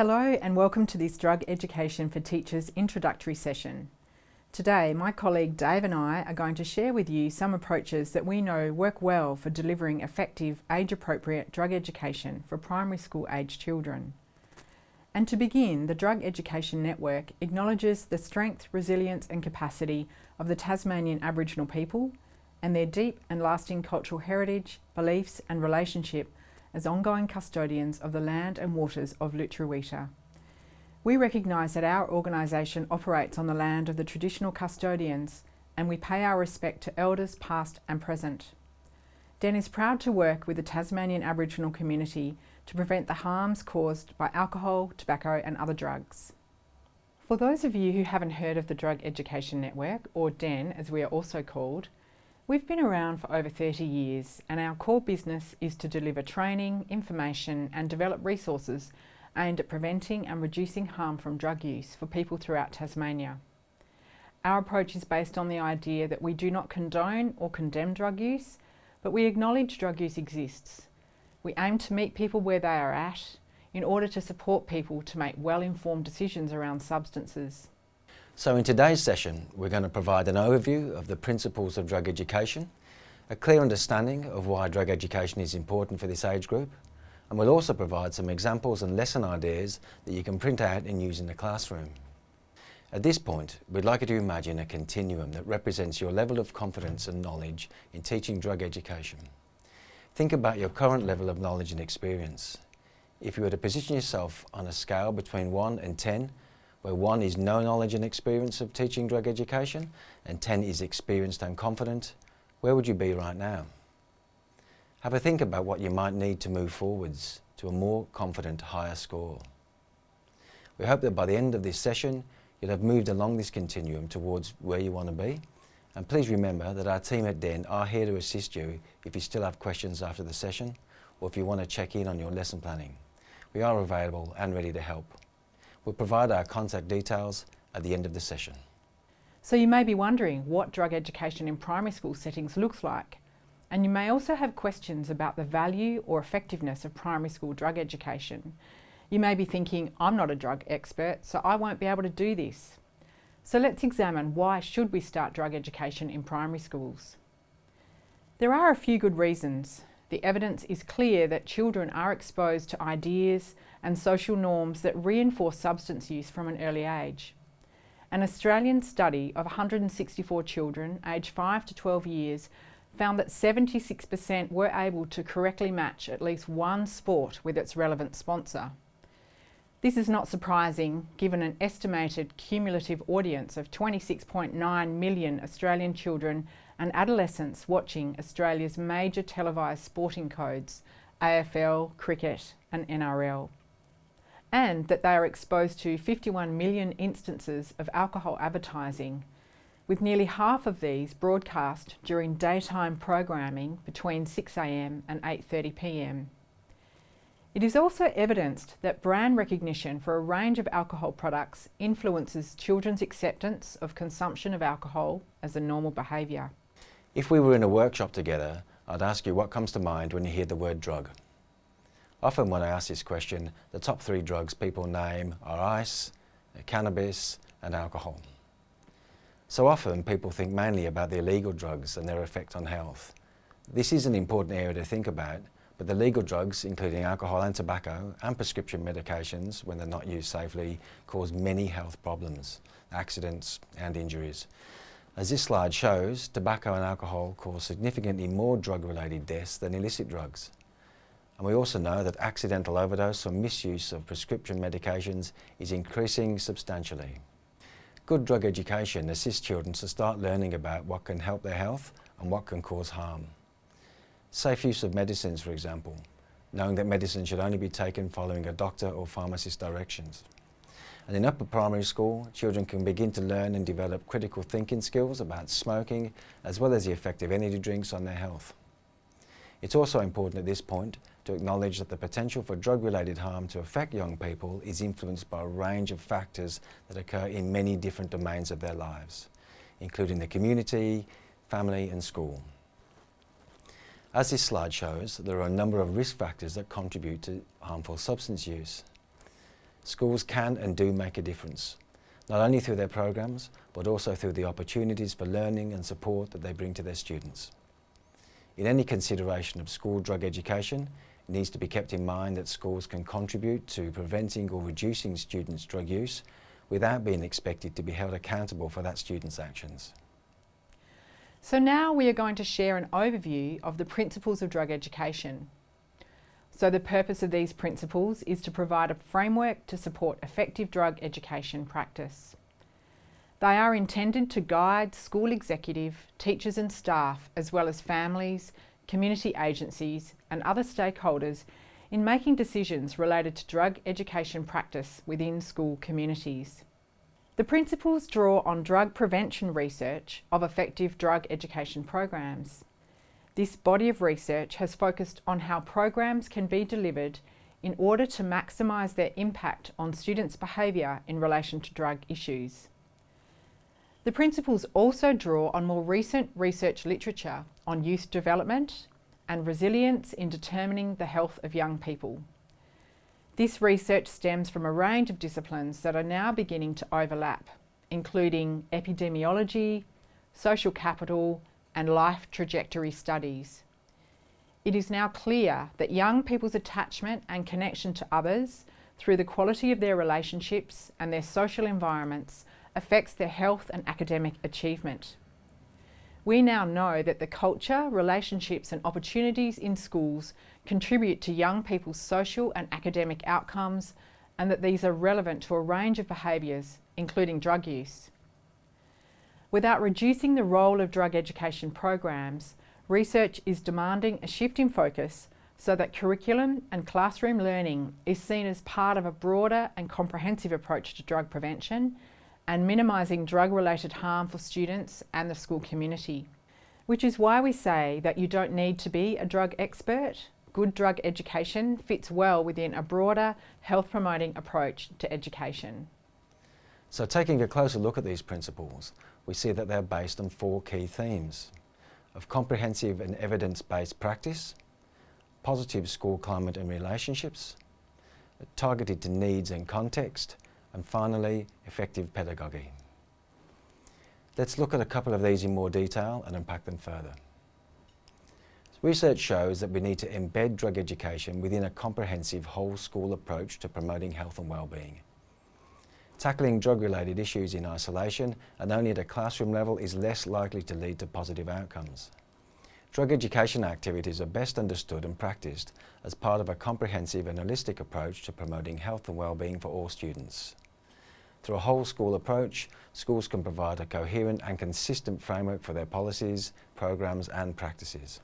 Hello and welcome to this Drug Education for Teachers introductory session. Today, my colleague Dave and I are going to share with you some approaches that we know work well for delivering effective, age-appropriate drug education for primary school age children. And to begin, the Drug Education Network acknowledges the strength, resilience and capacity of the Tasmanian Aboriginal people and their deep and lasting cultural heritage, beliefs and relationship as ongoing custodians of the land and waters of Lutruwita. We recognise that our organisation operates on the land of the traditional custodians and we pay our respect to elders past and present. DEN is proud to work with the Tasmanian Aboriginal community to prevent the harms caused by alcohol, tobacco and other drugs. For those of you who haven't heard of the Drug Education Network, or DEN as we are also called, we've been around for over 30 years and our core business is to deliver training, information and develop resources aimed at preventing and reducing harm from drug use for people throughout Tasmania. Our approach is based on the idea that we do not condone or condemn drug use, but we acknowledge drug use exists we aim to meet people where they are at in order to support people to make well-informed decisions around substances. So in today's session, we're going to provide an overview of the principles of drug education, a clear understanding of why drug education is important for this age group, and we'll also provide some examples and lesson ideas that you can print out and use in the classroom. At this point, we'd like you to imagine a continuum that represents your level of confidence and knowledge in teaching drug education. Think about your current level of knowledge and experience. If you were to position yourself on a scale between 1 and 10, where 1 is no knowledge and experience of teaching drug education and 10 is experienced and confident, where would you be right now? Have a think about what you might need to move forwards to a more confident higher score. We hope that by the end of this session, you'll have moved along this continuum towards where you want to be and please remember that our team at DEN are here to assist you if you still have questions after the session or if you want to check in on your lesson planning. We are available and ready to help. We'll provide our contact details at the end of the session. So you may be wondering what drug education in primary school settings looks like. And you may also have questions about the value or effectiveness of primary school drug education. You may be thinking, I'm not a drug expert, so I won't be able to do this. So let's examine why should we start drug education in primary schools. There are a few good reasons. The evidence is clear that children are exposed to ideas and social norms that reinforce substance use from an early age. An Australian study of 164 children aged 5 to 12 years found that 76% were able to correctly match at least one sport with its relevant sponsor. This is not surprising given an estimated cumulative audience of 26.9 million Australian children and adolescents watching Australia's major televised sporting codes, AFL, cricket and NRL. And that they are exposed to 51 million instances of alcohol advertising, with nearly half of these broadcast during daytime programming between 6am and 8.30pm. It is also evidenced that brand recognition for a range of alcohol products influences children's acceptance of consumption of alcohol as a normal behaviour. If we were in a workshop together, I'd ask you what comes to mind when you hear the word drug. Often when I ask this question, the top three drugs people name are ice, cannabis and alcohol. So often people think mainly about the illegal drugs and their effect on health. This is an important area to think about but the legal drugs, including alcohol and tobacco, and prescription medications, when they're not used safely, cause many health problems, accidents and injuries. As this slide shows, tobacco and alcohol cause significantly more drug-related deaths than illicit drugs. And we also know that accidental overdose or misuse of prescription medications is increasing substantially. Good drug education assists children to start learning about what can help their health and what can cause harm. Safe use of medicines, for example, knowing that medicine should only be taken following a doctor or pharmacist directions. And in upper primary school, children can begin to learn and develop critical thinking skills about smoking, as well as the effect of energy drinks on their health. It's also important at this point to acknowledge that the potential for drug-related harm to affect young people is influenced by a range of factors that occur in many different domains of their lives, including the community, family and school. As this slide shows, there are a number of risk factors that contribute to harmful substance use. schools can and do make a difference, not only through their programs, but also through the opportunities for learning and support that they bring to their students. In any consideration of school drug education, it needs to be kept in mind that schools can contribute to preventing or reducing students' drug use without being expected to be held accountable for that student's actions. So now we are going to share an overview of the principles of drug education. So the purpose of these principles is to provide a framework to support effective drug education practice. They are intended to guide school executive, teachers and staff, as well as families, community agencies and other stakeholders in making decisions related to drug education practice within school communities. The principles draw on drug prevention research of effective drug education programs. This body of research has focused on how programs can be delivered in order to maximise their impact on students' behaviour in relation to drug issues. The principles also draw on more recent research literature on youth development and resilience in determining the health of young people. This research stems from a range of disciplines that are now beginning to overlap, including epidemiology, social capital and life trajectory studies. It is now clear that young people's attachment and connection to others through the quality of their relationships and their social environments affects their health and academic achievement. We now know that the culture, relationships and opportunities in schools contribute to young people's social and academic outcomes and that these are relevant to a range of behaviours, including drug use. Without reducing the role of drug education programs, research is demanding a shift in focus so that curriculum and classroom learning is seen as part of a broader and comprehensive approach to drug prevention and minimising drug-related harm for students and the school community. Which is why we say that you don't need to be a drug expert. Good drug education fits well within a broader health promoting approach to education. So taking a closer look at these principles, we see that they're based on four key themes of comprehensive and evidence-based practice, positive school climate and relationships, targeted to needs and context, and finally, effective pedagogy. Let's look at a couple of these in more detail and unpack them further. Research shows that we need to embed drug education within a comprehensive whole school approach to promoting health and well-being. Tackling drug-related issues in isolation and only at a classroom level is less likely to lead to positive outcomes. Drug education activities are best understood and practiced as part of a comprehensive and holistic approach to promoting health and well-being for all students. Through a whole school approach, schools can provide a coherent and consistent framework for their policies, programs and practices.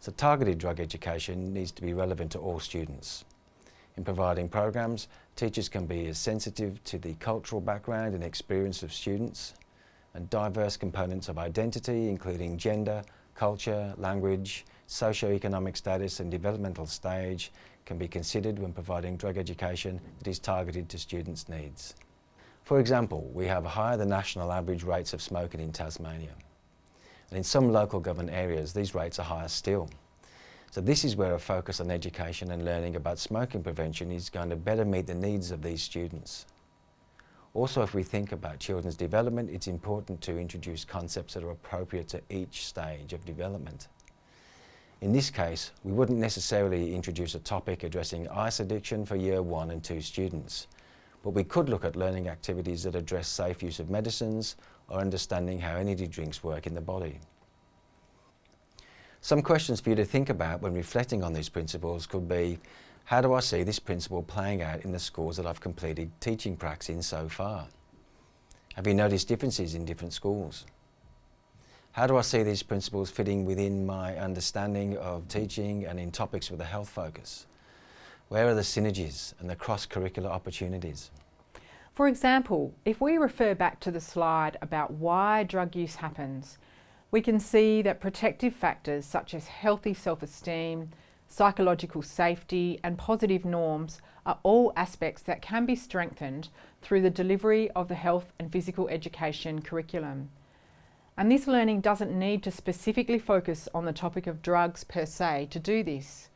So targeted drug education needs to be relevant to all students. In providing programs, teachers can be as sensitive to the cultural background and experience of students and diverse components of identity, including gender, culture, language, socio-economic status and developmental stage can be considered when providing drug education that is targeted to students' needs. For example, we have higher than national average rates of smoking in Tasmania. And in some local government areas, these rates are higher still. So this is where a focus on education and learning about smoking prevention is going to better meet the needs of these students. Also, if we think about children's development, it's important to introduce concepts that are appropriate to each stage of development. In this case, we wouldn't necessarily introduce a topic addressing ice addiction for year one and two students, but we could look at learning activities that address safe use of medicines or understanding how energy drinks work in the body. Some questions for you to think about when reflecting on these principles could be, how do I see this principle playing out in the schools that I've completed teaching practice in so far? Have you noticed differences in different schools? How do I see these principles fitting within my understanding of teaching and in topics with a health focus? Where are the synergies and the cross-curricular opportunities? For example, if we refer back to the slide about why drug use happens, we can see that protective factors such as healthy self-esteem, psychological safety and positive norms are all aspects that can be strengthened through the delivery of the health and physical education curriculum. And this learning doesn't need to specifically focus on the topic of drugs per se to do this.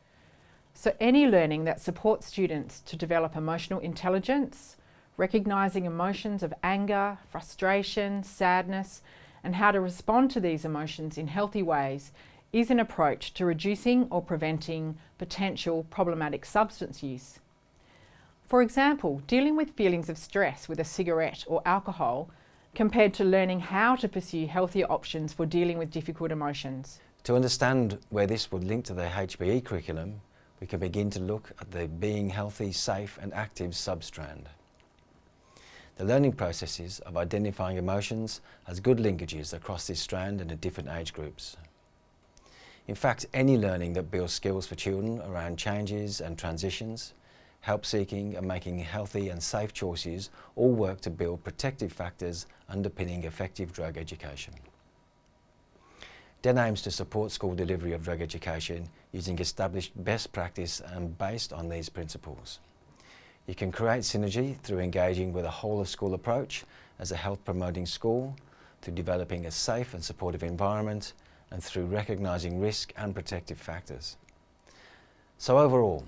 So any learning that supports students to develop emotional intelligence, recognising emotions of anger, frustration, sadness, and how to respond to these emotions in healthy ways is an approach to reducing or preventing potential problematic substance use. For example, dealing with feelings of stress with a cigarette or alcohol compared to learning how to pursue healthier options for dealing with difficult emotions. To understand where this would link to the HPE curriculum, we can begin to look at the being healthy, safe and active substrand. The learning processes of identifying emotions has good linkages across this strand and in different age groups. In fact, any learning that builds skills for children around changes and transitions, help seeking and making healthy and safe choices all work to build protective factors underpinning effective drug education. DEN aims to support school delivery of drug education using established best practice and based on these principles. You can create synergy through engaging with a whole of school approach as a health promoting school, through developing a safe and supportive environment, and through recognising risk and protective factors. So overall,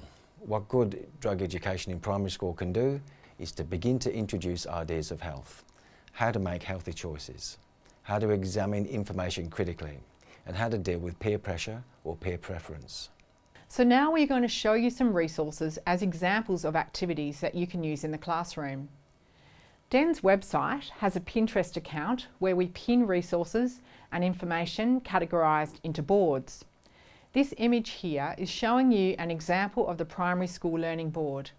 what good drug education in primary school can do is to begin to introduce ideas of health, how to make healthy choices, how to examine information critically, and how to deal with peer pressure or peer preference. So now we're going to show you some resources as examples of activities that you can use in the classroom. DEN's website has a Pinterest account where we pin resources and information categorised into boards. This image here is showing you an example of the primary school learning board.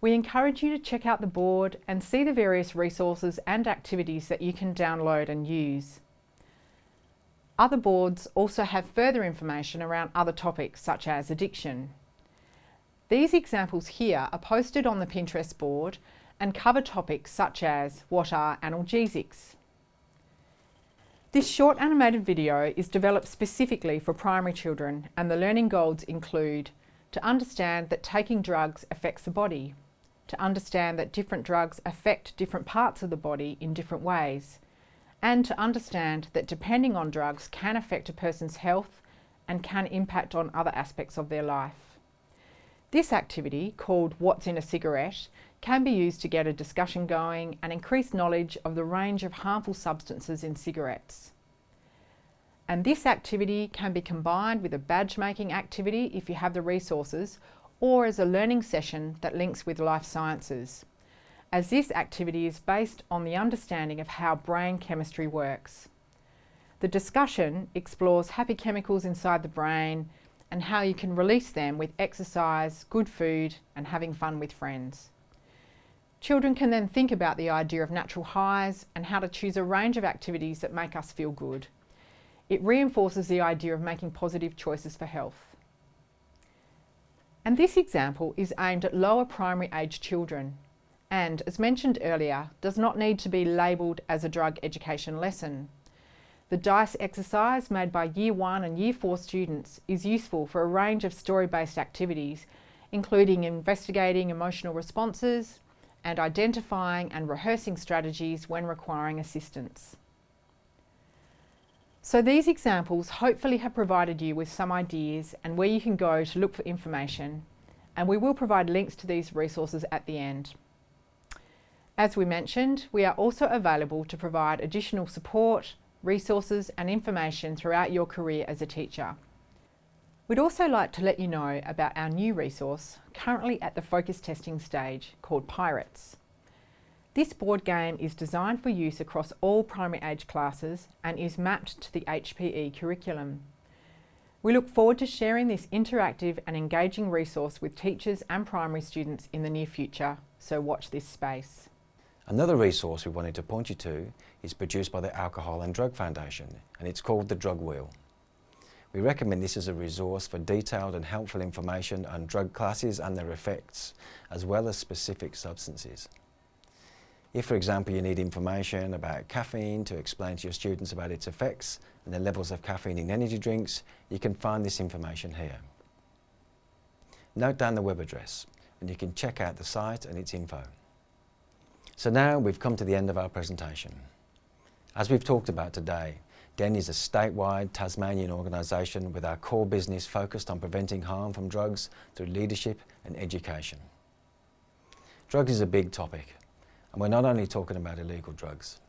We encourage you to check out the board and see the various resources and activities that you can download and use. Other boards also have further information around other topics such as addiction. These examples here are posted on the Pinterest board and cover topics such as what are analgesics. This short animated video is developed specifically for primary children and the learning goals include to understand that taking drugs affects the body, to understand that different drugs affect different parts of the body in different ways, and to understand that depending on drugs can affect a person's health and can impact on other aspects of their life. This activity, called What's in a Cigarette, can be used to get a discussion going and increase knowledge of the range of harmful substances in cigarettes. And this activity can be combined with a badge making activity if you have the resources or as a learning session that links with life sciences as this activity is based on the understanding of how brain chemistry works. The discussion explores happy chemicals inside the brain and how you can release them with exercise, good food and having fun with friends. Children can then think about the idea of natural highs and how to choose a range of activities that make us feel good. It reinforces the idea of making positive choices for health. And this example is aimed at lower primary age children and, as mentioned earlier, does not need to be labelled as a drug education lesson. The DICE exercise made by Year 1 and Year 4 students is useful for a range of story-based activities, including investigating emotional responses and identifying and rehearsing strategies when requiring assistance. So these examples hopefully have provided you with some ideas and where you can go to look for information, and we will provide links to these resources at the end. As we mentioned, we are also available to provide additional support, resources and information throughout your career as a teacher. We'd also like to let you know about our new resource, currently at the focus testing stage, called Pirates. This board game is designed for use across all primary age classes and is mapped to the HPE curriculum. We look forward to sharing this interactive and engaging resource with teachers and primary students in the near future, so watch this space. Another resource we wanted to point you to is produced by the Alcohol and Drug Foundation and it's called the Drug Wheel. We recommend this as a resource for detailed and helpful information on drug classes and their effects, as well as specific substances. If, for example, you need information about caffeine to explain to your students about its effects and the levels of caffeine in energy drinks, you can find this information here. Note down the web address and you can check out the site and its info. So now we've come to the end of our presentation. As we've talked about today, DEN is a statewide Tasmanian organisation with our core business focused on preventing harm from drugs through leadership and education. Drugs is a big topic and we're not only talking about illegal drugs.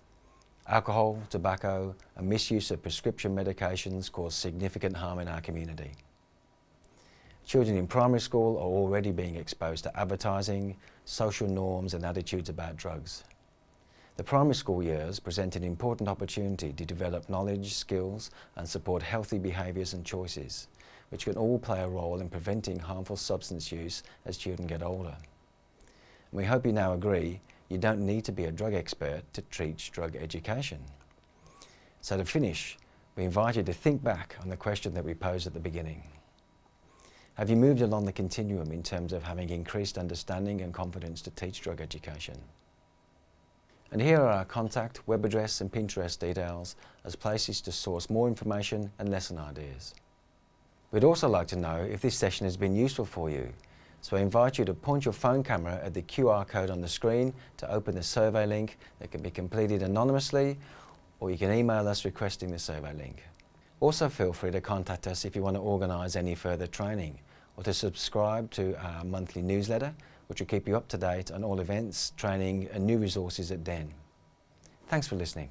Alcohol, tobacco and misuse of prescription medications cause significant harm in our community. Children in primary school are already being exposed to advertising, social norms and attitudes about drugs. The primary school years present an important opportunity to develop knowledge, skills and support healthy behaviours and choices, which can all play a role in preventing harmful substance use as children get older. And we hope you now agree you don't need to be a drug expert to teach drug education. So to finish, we invite you to think back on the question that we posed at the beginning. Have you moved along the continuum in terms of having increased understanding and confidence to teach drug education? And here are our contact, web address and Pinterest details as places to source more information and lesson ideas. We'd also like to know if this session has been useful for you, so I invite you to point your phone camera at the QR code on the screen to open the survey link that can be completed anonymously or you can email us requesting the survey link. Also feel free to contact us if you want to organise any further training or to subscribe to our monthly newsletter which will keep you up to date on all events, training and new resources at DEN. Thanks for listening.